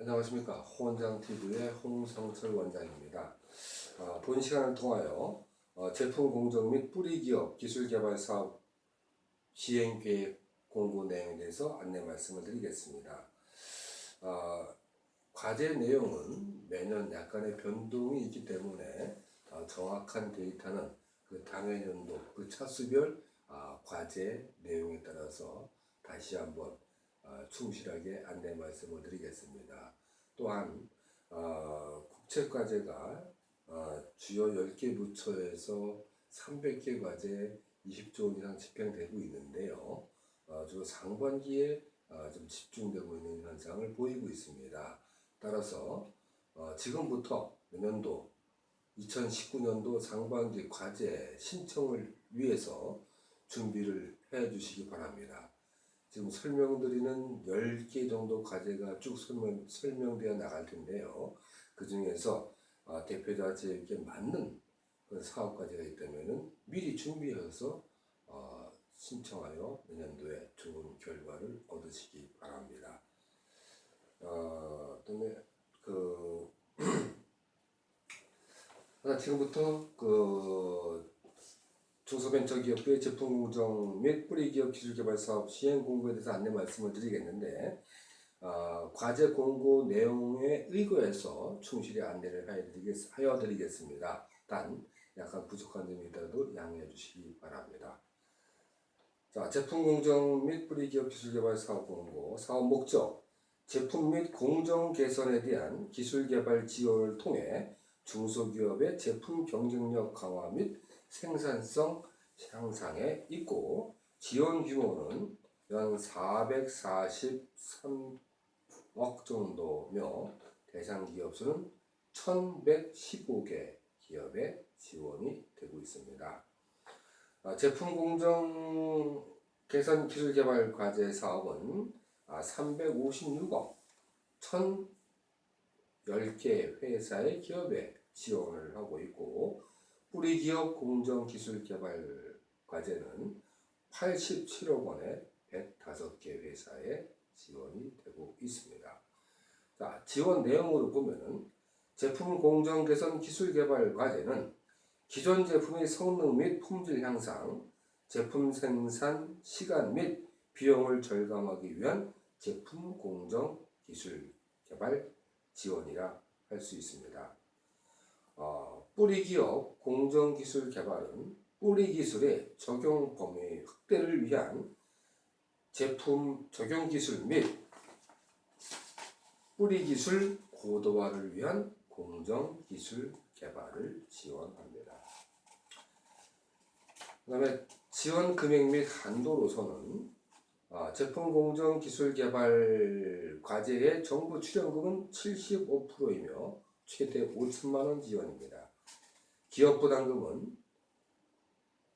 안녕하십니까 호원장TV의 홍성철 원장입니다. 아, 본 시간을 통하여 어, 제품 공정 및 뿌리기업 기술개발 사업 시행계획 공고 내용에 대해서 안내 말씀을 드리겠습니다. 아, 과제 내용은 매년 약간의 변동이 있기 때문에 아, 정확한 데이터는 그 당해 연도 그 차수별 아, 과제 내용에 따라서 다시 한번 아, 충실하게 안내 말씀을 드리겠습니다. 또한 어, 국책과제가 어, 주요 10개 부처에서 300개 과제 20조 원 이상 집행되고 있는데요. 어, 주 상반기에 어, 좀 집중되고 있는 현상을 보이고 있습니다. 따라서 어, 지금부터 내년도 2019년도 상반기 과제 신청을 위해서 준비를 해 주시기 바랍니다. 지금 설명드리는 10개 정도 과제가 쭉 설명, 설명되어 나갈 텐데요. 그 중에서 어, 대표자 제에게 맞는 그 사업 과제가 있다면 미리 준비해서 어, 신청하여 내년도에 좋은 결과를 얻으시기 바랍니다. 어, 그 지금부터 그 중소벤처기업의 제품 공정 및 뿌리기업 기술개발 사업 시행 공고에 대해서 안내 말씀을 드리겠는데 어, 과제 공고 내용에 의거해서 충실히 안내를 하여 드리겠습니다. 단 약간 부족한 점이 있더라도 양해해 주시기 바랍니다. 자, 제품 공정 및 뿌리기업 기술개발 사업 공고 사업 목적 제품 및 공정 개선에 대한 기술개발 지원을 통해 중소기업의 제품 경쟁력 강화 및 생산성 향상에 있고 지원 규모는 연 443억 정도며 대상 기업 수는 1115개 기업에 지원이 되고 있습니다. 아, 제품 공정 개선 기술 개발 과제 사업은 356억 1010개 회사의 기업에 지원을 하고 있고 뿌리 기업 공정 기술 개발 과제는 87억 원에 105개 회사에 지원이 되고 있습니다. 자, 지원 내용으로 보면은 제품 공정 개선 기술 개발 과제는 기존 제품의 성능 및 품질 향상, 제품 생산 시간 및 비용을 절감하기 위한 제품 공정 기술 개발 지원이라 할 수 있습니다. 어, 뿌리 기업 공정기술 개발은 뿌리 기술의 적용 범위 확대를 위한 제품 적용 기술 및 뿌리 기술 고도화를 위한 공정 기술 개발을 지원합니다. 그 다음에 지원 금액 및 한도로서는 아, 제품 공정 기술 개발 과제의 정부 출연금은 75%이며 최대 5천만 원 지원입니다. 기업 부담금은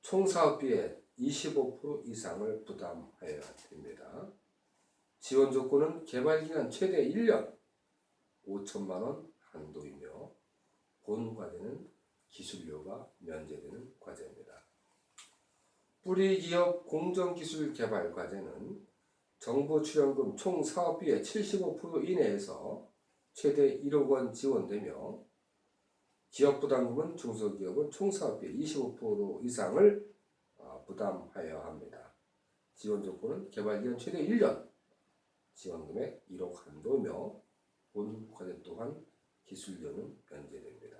총 사업비의 25% 이상을 부담하여야 됩니다. 지원 조건은 개발기간 최대 1년 5천만 원 한도이며 본 과제는 기술료가 면제되는 과제입니다. 뿌리 기업 공정기술 개발 과제는 정부 출연금 총 사업비의 75% 이내에서 최대 1억 원 지원되며 기업 부담금은 중소기업은 총사업비 25% 이상을 어, 부담하여야 합니다. 지원 조건은 개발기간 최대 1년, 지원금액 1억 한도며 본 과제 또한 기술료는 면제됩니다.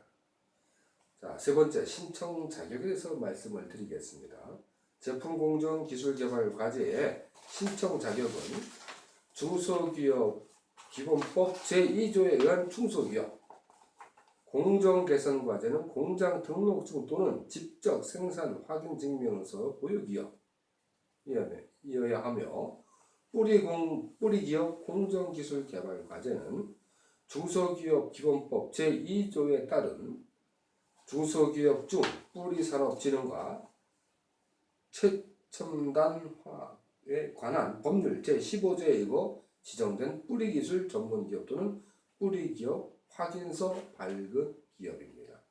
자, 세 번째 신청 자격에 대해서 말씀을 드리겠습니다. 제품 공정 기술 개발 과제의 신청 자격은 중소기업 기본법 제2조에 의한 중소기업 공정개선과제는 공장 등록증 또는 직접 생산 확인 증명서 보유기업 이어야 하며 뿌리공, 뿌리기업 공정기술개발과제는 중소기업 기본법 제2조에 따른 중소기업 중 뿌리산업진흥과 최첨단화에 관한 법률 제15조에 의거 지정된 뿌리기술 전문기업 또는 뿌리기업 확인서 발급 기업입니다.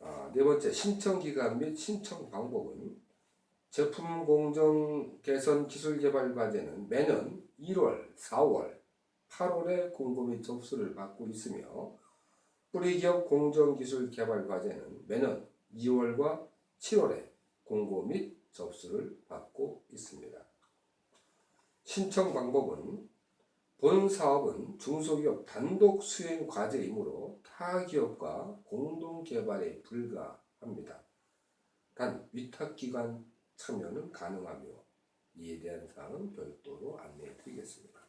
아, 네 번째 신청기간 및 신청 방법은 제품 공정 개선 기술 개발 과제는 매년 1월, 4월, 8월에 공고 및 접수를 받고 있으며 뿌리기업 공정기술 개발 과제는 매년 2월과 7월에 공고 및 접수를 받고 있습니다. 신청 방법은 본 사업은 중소기업 단독 수행 과제이므로 타 기업과 공동 개발에 불과합니다. 단 위탁기관 참여는 가능하며 이에 대한 사항은 별도로 안내해 드리겠습니다.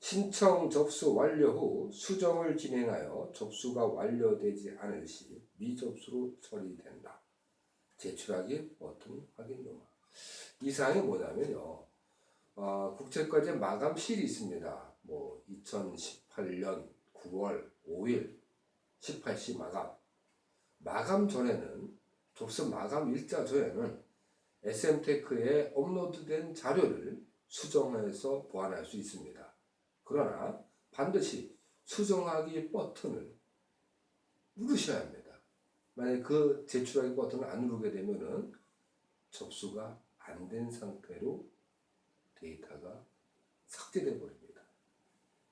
신청 접수 완료 후 수정을 진행하여 접수가 완료되지 않을 시 미접수로 처리된다. 제출하기 버튼 확인 요마. 이 사항이 뭐냐면요. 어, 국제과제 마감실이 있습니다. 뭐 2018년 9월 5일 18시 마감. 마감 전에는 접수 마감 일자 전에는 SM테크에 업로드된 자료를 수정해서 보완할 수 있습니다. 그러나 반드시 수정하기 버튼을 누르셔야 합니다. 만약 그 제출하기 버튼을 안 누르게 되면 은 접수가 안 된 상태로 데이터가 삭제돼 버립니다.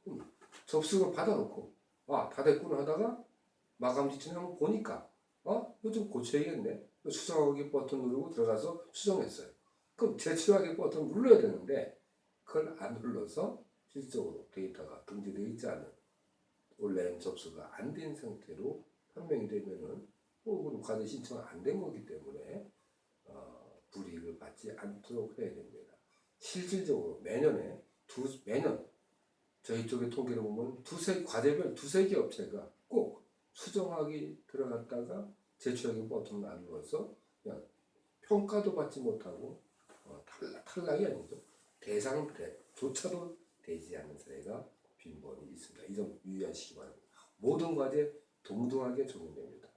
그럼 접수를 받아놓고 아다 됐구나 하다가 마감 직전에 한번 보니까 어 이거 좀 고쳐야겠네. 수정하기 버튼 누르고 들어가서 수정했어요. 그럼 제출하기 버튼 눌러야 되는데 그걸 안 눌러서 실질적으로 데이터가 등재되어 있지 않은 온라인 접수가 안 된 상태로 판명이 되면은 혹은 과제 신청이 안된 거기 때문에 어, 불이익을 받지 않도록 해야 됩니다. 실질적으로 매년에 두 매년 저희 쪽의 통계를 보면 두세 과제별 두세 개 업체가 꼭 수정하기 들어갔다가 제출하기 안 눌러서 그냥 평가도 받지 못하고 어, 탈락, 탈락이 아니죠. 대상조차도 되지 않는 사례가 빈번히 있습니다. 이 점 유의하시기 바랍니다. 모든 과제 동등하게 적용됩니다.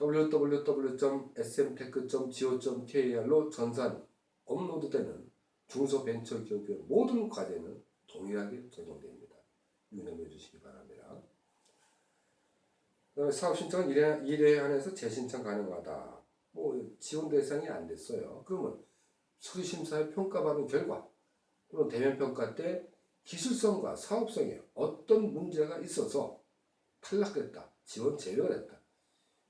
www.smtech.go.kr로 전산 업로드 되는 중소벤처기업의 모든 과제는 동일하게 적용됩니다. 유념해 주시기 바랍니다. 그 다음에 사업 신청은 1회, 1회 한해서 재신청 가능하다. 뭐 지원 대상이 안 됐어요. 그러면 수리심사에 평가받은 결과 또는 대면 평가 때 기술성과 사업성에 어떤 문제가 있어서 탈락됐다, 지원 제외됐다.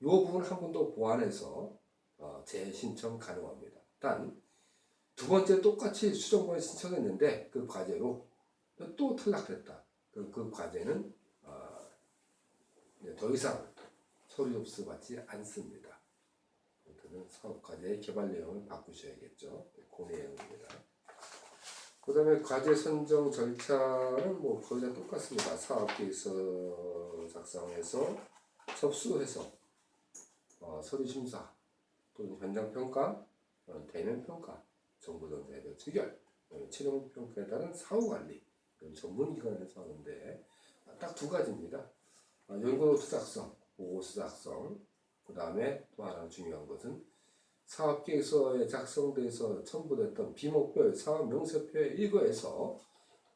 이 부분 한 번 더 보완해서 어, 재신청 가능합니다. 단 두 번째 똑같이 수정권을 신청했는데 그 과제로 또 탈락됐다. 그, 그 과제는 어, 더 이상 서류 접수 받지 않습니다. 아무튼 사업 과제의 개발 내용을 바꾸셔야겠죠. 그 내용입니다. 그 다음에 과제 선정 절차는 뭐 거의 다 똑같습니다. 사업계획서 작성해서 접수해서 어, 서류 심사 또는 현장 평가, 어, 대면 평가, 정보 전자에 대한 체결, 어, 최종 평가에 따른 사후 관리 전문 기관에서 하는데 딱 두 가지입니다. 어, 연구 수작성, 보고 수작성, 그 다음에 또 하나 중요한 것은 사업계획서에 작성돼서 첨부됐던 비목별 사업 명세표에 일거해서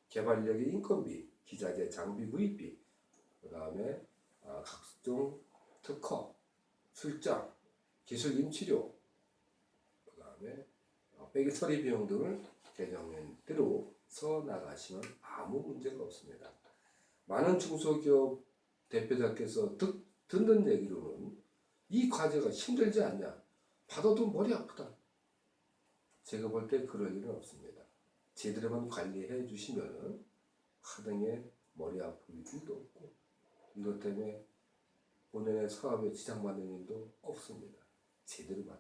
개발력의 인건비, 기자재 장비 구입비, 그 다음에 아, 각종 특허, 출장, 기술 임치료, 그 다음에 빼기 처리 비용 등을 개정대로 써 나가시면 아무 문제가 없습니다. 많은 중소기업 대표자께서 듣, 듣는 얘기로는 이 과제가 힘들지 않냐? 받아도 머리 아프다. 제가 볼 때 그럴 일은 없습니다. 제대로만 관리해 주시면은 하등에 머리 아플 일도 없고 이것 때문에 본인의 사업에 지장받는 일도 없습니다. 제대로만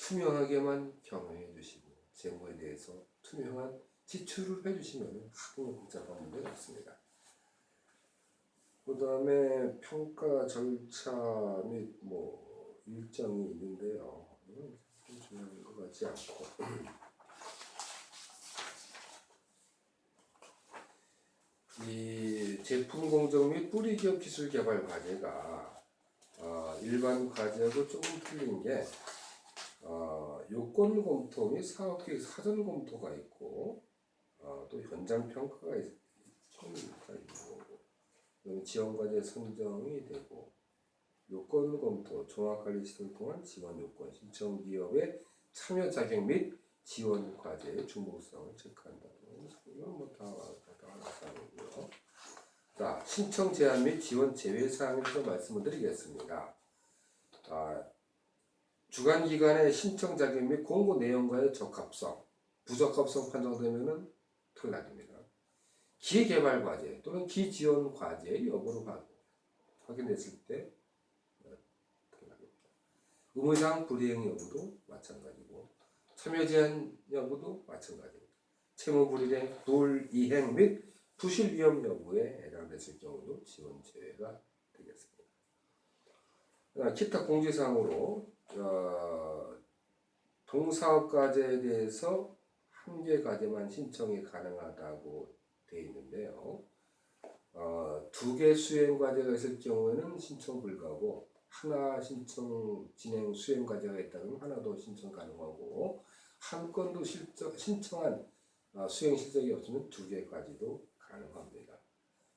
투명하게만 경영해 주시고 재무에 대해서 투명한 지출을 해 주시면 하등에 복잡한 문제가 없습니다. 그 다음에 평가 절차 및 뭐 일정이 있는데요. 중요한 것 같지 않고. 이 제품 공정 및 뿌리 기업 기술 개발 과제가 어, 일반 과제하고 조금 틀린 게 어, 요건 검토 및 사업 계획 사전 검토가 있고 어, 또 현장 평가가 있, 있고 지원 과제 선정이 되고 요건 검토, 종합관리 시설 통한 지원 요건, 신청 기업의 참여 자격 및 지원 과제의 중복성을 체크한다. 이건 뭐다 다, 다 자, 신청 제한 및 지원 제외 사항에 대해서 말씀을 드리겠습니다. 아, 주간 기관의 신청 자격 및 공고 내용과의 적합성, 부적합성 판정되면은 탈락입니다. 기개발 과제 또는 기지원 과제 여부를 확- 확인했을 때 어, 탈락입니다. 의무상 불이행 여부도 마찬가지고 참여 제한 여부도 마찬가지입니다. 채무 불이행, 불이행 및 부실 위험 여부에 해당됐을 경우도 지원 제외가 되겠습니다. 아, 기타 공지사항으로 어, 동사업과제에 대해서 한 개 과제만 신청이 가능하다고 되어 있는데요. 어, 두 개 수행 과제가 있을 경우에는 신청 불가고 하나 신청 진행 수행 과제가 있다면 하나 더 신청 가능하고 한 건도 실적, 신청한 어, 수행 실적이 없으면 두 개까지도 가능합니다.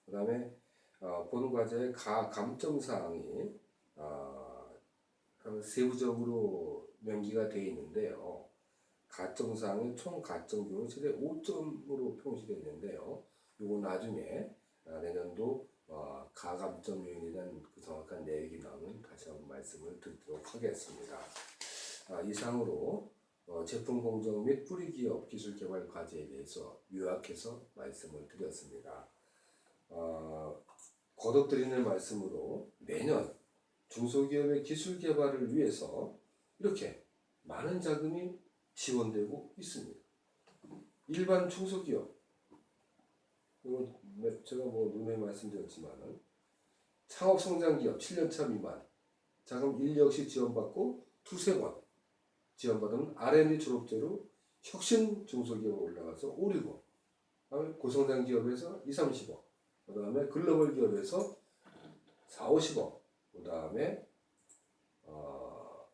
그 다음에 어, 본 과제의 가 감점 사항이 어, 세부적으로 명기가 되어 있는데요. 가점 사항이 총 가점 규모 최대 5점으로 표시되어 있는데요. 이거 나중에 어, 내년도 어, 가감점 요인에 대한 그 정확한 내역이 나오면 다시 한번 말씀을 드리도록 하겠습니다. 아, 이상으로 어, 제품 공정 및 뿌리 기업 기술 개발 과제에 대해서 요약해서 말씀을 드렸습니다. 어, 거듭 드리는 말씀으로 매년 중소기업의 기술 개발을 위해서 이렇게 많은 자금이 지원되고 있습니다. 일반 중소기업 몇- 제가 뭐 눈에 말씀드렸지만은 창업 성장 기업 7년차 미만 자금 1, 역시 지원받고 두세 번 지원받으면 R&D 졸업제로 혁신 중소기업 올라가서 5, 6억 그다음에 고성장 기업에서 2, 30억 그 다음에 글로벌 기업에서 4, 50억 그 다음에 어,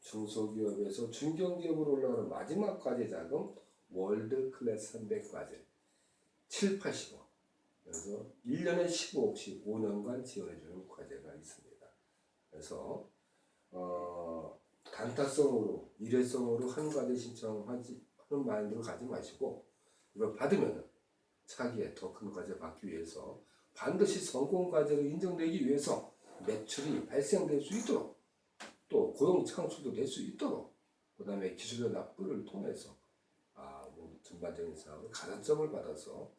중소기업에서 중견기업으로 올라가는 마지막 과제 자금 월드 클래스 300 과제 7, 80억 그래서 1년에 15억씩 5년간 지원해주는 과제가 있습니다. 그래서 어, 단타성으로 일회성으로 한 과제 신청하지 하는 마인드로 가지 마시고 이걸 받으면 차기에 더 큰 과제 받기 위해서 반드시 성공 과제로 인정되기 위해서 매출이 발생될 수 있도록 또 고용 창출도 될 수 있도록 그 다음에 기술력 납부를 통해서 아, 뭐 전반적인 사업을 가산점을 받아서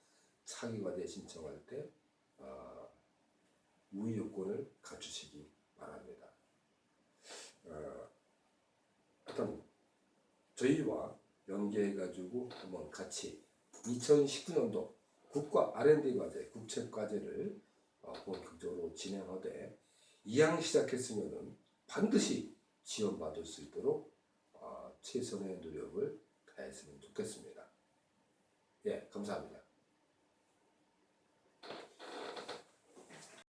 차기 과제 신청할 때 아, 우위 요건을 갖추시기 바랍니다. 어, 저희와 연계해가지고 한번 같이 2019년도 국가 R&D 과제, 국책 과제를 어, 본격적으로 진행하되 이왕 시작했으면은 반드시 지원받을 수 있도록 어, 최선의 노력을 다했으면 좋겠습니다. 예, 감사합니다.